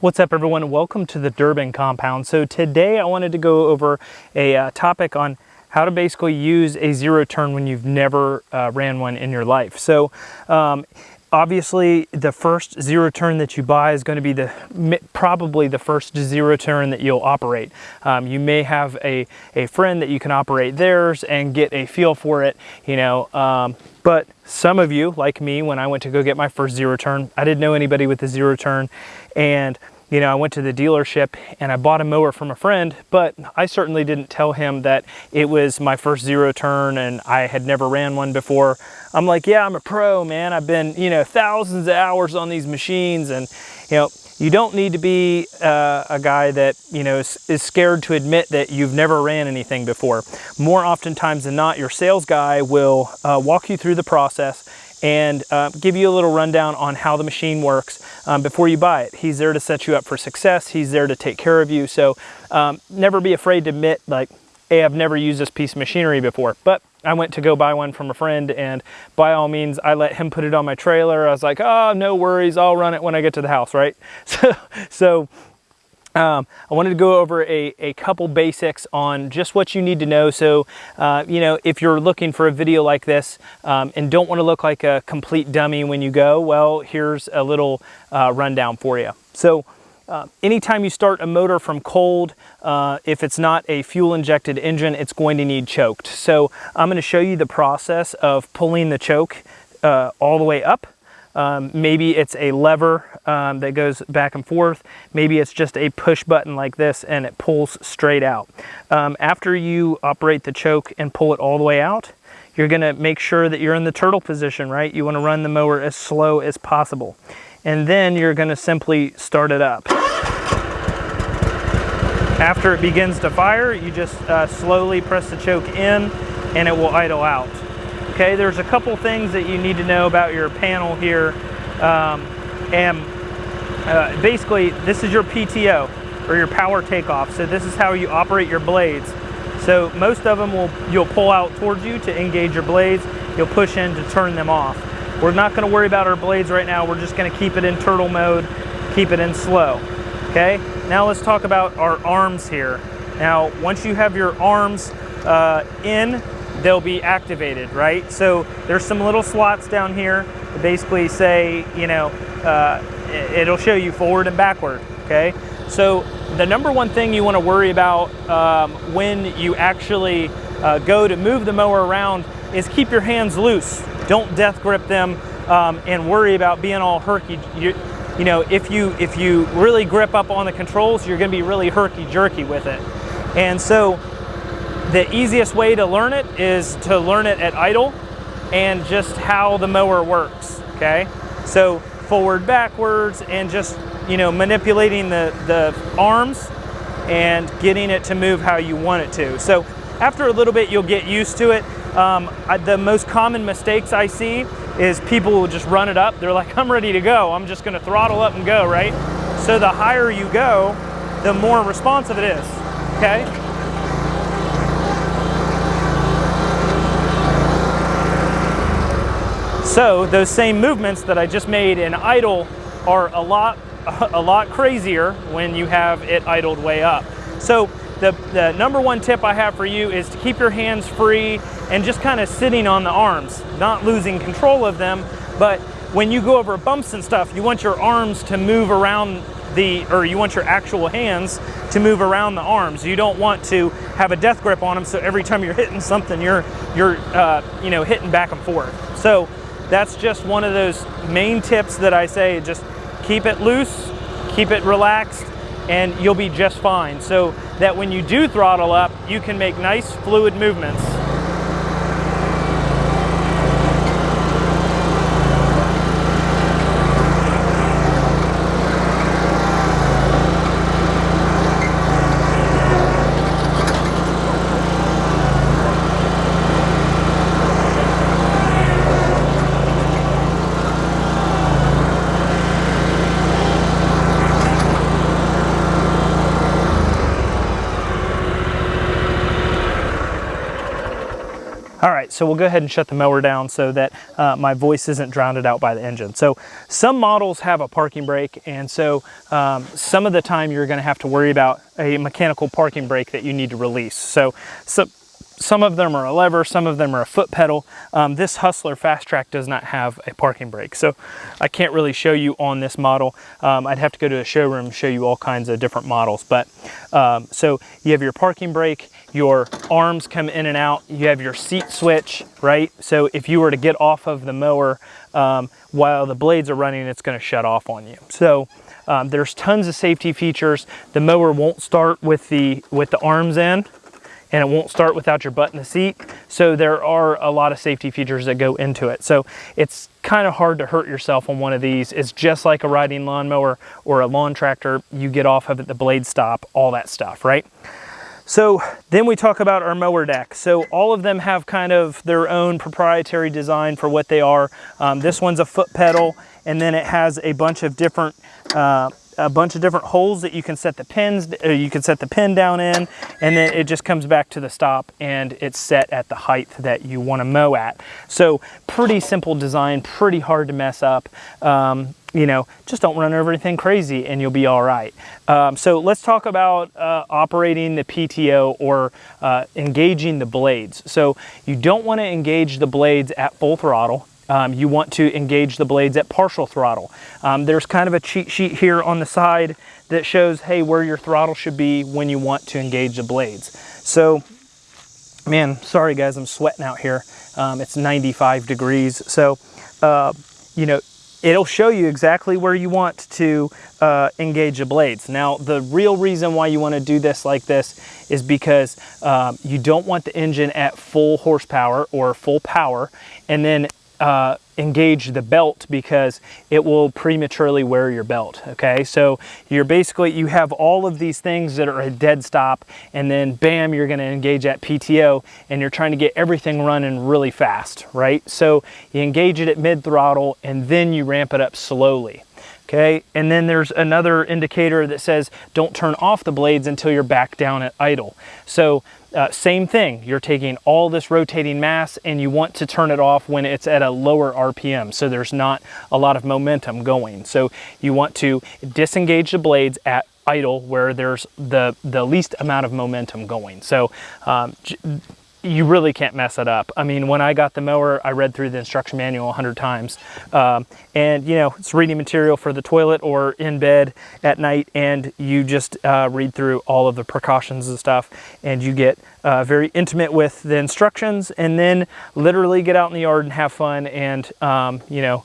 What's up everyone? Welcome to the Durbin compound. So today I wanted to go over a uh, topic on how to basically use a zero turn when you've never uh, ran one in your life. So um, obviously the first zero turn that you buy is going to be the probably the first zero turn that you'll operate. Um, you may have a, a friend that you can operate theirs and get a feel for it, you know, um, but some of you, like me, when I went to go get my first zero turn, I didn't know anybody with a zero turn and you know, I went to the dealership and I bought a mower from a friend, but I certainly didn't tell him that it was my first zero turn and I had never ran one before. I'm like, yeah, I'm a pro, man. I've been, you know, thousands of hours on these machines and, you know, you don't need to be uh, a guy that, you know, is, is, scared to admit that you've never ran anything before. More oftentimes than not, your sales guy will uh, walk you through the process and uh, give you a little rundown on how the machine works um, before you buy it. He's there to set you up for success. He's there to take care of you. So um, never be afraid to admit like, hey, I've never used this piece of machinery before, but I went to go buy one from a friend and by all means, I let him put it on my trailer. I was like, oh, no worries. I'll run it when I get to the house, right? So, so um, I wanted to go over a, a couple basics on just what you need to know. So, uh, you know, if you're looking for a video like this um, and don't want to look like a complete dummy when you go, well, here's a little uh, rundown for you. So, uh, anytime you start a motor from cold, uh, if it's not a fuel injected engine, it's going to need choked. So I'm going to show you the process of pulling the choke uh, all the way up um, maybe it's a lever um, that goes back and forth. Maybe it's just a push button like this and it pulls straight out. Um, after you operate the choke and pull it all the way out, you're gonna make sure that you're in the turtle position, right? You wanna run the mower as slow as possible. And then you're gonna simply start it up. After it begins to fire, you just uh, slowly press the choke in and it will idle out. Okay, there's a couple things that you need to know about your panel here. Um, and uh, basically, this is your PTO, or your power takeoff. So this is how you operate your blades. So most of them will you'll pull out towards you to engage your blades. You'll push in to turn them off. We're not going to worry about our blades right now. We're just going to keep it in turtle mode, keep it in slow. Okay, now let's talk about our arms here. Now, once you have your arms uh, in they'll be activated, right? So there's some little slots down here that basically say, you know, uh, it'll show you forward and backward, okay? So the number one thing you want to worry about um, when you actually uh, go to move the mower around is keep your hands loose. Don't death grip them um, and worry about being all herky. You, you know, if you if you really grip up on the controls, you're going to be really herky jerky with it. And so the easiest way to learn it is to learn it at idle and just how the mower works, okay? So forward, backwards, and just, you know, manipulating the, the arms and getting it to move how you want it to. So after a little bit, you'll get used to it. Um, I, the most common mistakes I see is people will just run it up. They're like, I'm ready to go. I'm just gonna throttle up and go, right? So the higher you go, the more responsive it is, okay? So those same movements that I just made in idle are a lot, a lot crazier when you have it idled way up. So the, the number one tip I have for you is to keep your hands free and just kind of sitting on the arms, not losing control of them, but when you go over bumps and stuff, you want your arms to move around the, or you want your actual hands to move around the arms. You don't want to have a death grip on them so every time you're hitting something, you're, you're uh, you know, hitting back and forth. So that's just one of those main tips that I say, just keep it loose, keep it relaxed, and you'll be just fine. So that when you do throttle up, you can make nice fluid movements. Right, so we'll go ahead and shut the mower down so that uh, my voice isn't drowned out by the engine. So some models have a parking brake, and so um, some of the time you're gonna have to worry about a mechanical parking brake that you need to release. So, so some of them are a lever, some of them are a foot pedal. Um, this Hustler FasTrak does not have a parking brake, so I can't really show you on this model. Um, I'd have to go to a showroom and show you all kinds of different models. But um, so you have your parking brake, your arms come in and out, you have your seat switch, right? So if you were to get off of the mower um, while the blades are running, it's gonna shut off on you. So um, there's tons of safety features. The mower won't start with the, with the arms in and it won't start without your butt in the seat. So there are a lot of safety features that go into it. So it's kind of hard to hurt yourself on one of these. It's just like a riding lawnmower or a lawn tractor. You get off of it, the blades stop, all that stuff, right? So then we talk about our mower deck. So all of them have kind of their own proprietary design for what they are. Um, this one's a foot pedal and then it has a bunch of different uh, a bunch of different holes that you can set the pins, uh, you can set the pin down in, and then it just comes back to the stop and it's set at the height that you want to mow at. So pretty simple design, pretty hard to mess up. Um, you know, just don't run over anything crazy and you'll be all right. Um, so let's talk about uh, operating the PTO or uh, engaging the blades. So you don't want to engage the blades at full throttle um, you want to engage the blades at partial throttle. Um, there's kind of a cheat sheet here on the side that shows, hey, where your throttle should be when you want to engage the blades. So, man, sorry guys, I'm sweating out here. Um, it's 95 degrees. So, uh, you know, it'll show you exactly where you want to uh, engage the blades. Now, the real reason why you want to do this like this is because um, you don't want the engine at full horsepower or full power, and then uh, engage the belt because it will prematurely wear your belt okay? So you're basically you have all of these things that are a dead stop and then bam you're going to engage at PTO and you're trying to get everything running really fast right? So you engage it at mid throttle and then you ramp it up slowly okay? And then there's another indicator that says don't turn off the blades until you're back down at idle. So uh, same thing, you're taking all this rotating mass and you want to turn it off when it's at a lower RPM, so there's not a lot of momentum going. So you want to disengage the blades at idle where there's the, the least amount of momentum going. So um, you really can't mess it up. I mean, when I got the mower, I read through the instruction manual a hundred times. Um, and you know, it's reading material for the toilet or in bed at night and you just uh, read through all of the precautions and stuff and you get uh, very intimate with the instructions and then literally get out in the yard and have fun and, um, you know,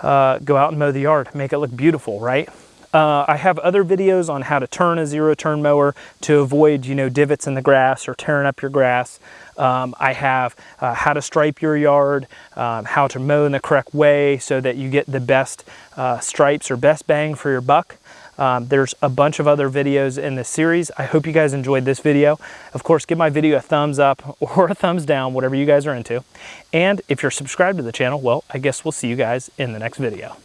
uh, go out and mow the yard, make it look beautiful, right? Uh, I have other videos on how to turn a zero turn mower to avoid, you know, divots in the grass or tearing up your grass. Um, I have uh, how to stripe your yard, um, how to mow in the correct way so that you get the best uh, stripes or best bang for your buck. Um, there's a bunch of other videos in this series. I hope you guys enjoyed this video. Of course, give my video a thumbs up or a thumbs down, whatever you guys are into. And if you're subscribed to the channel, well, I guess we'll see you guys in the next video.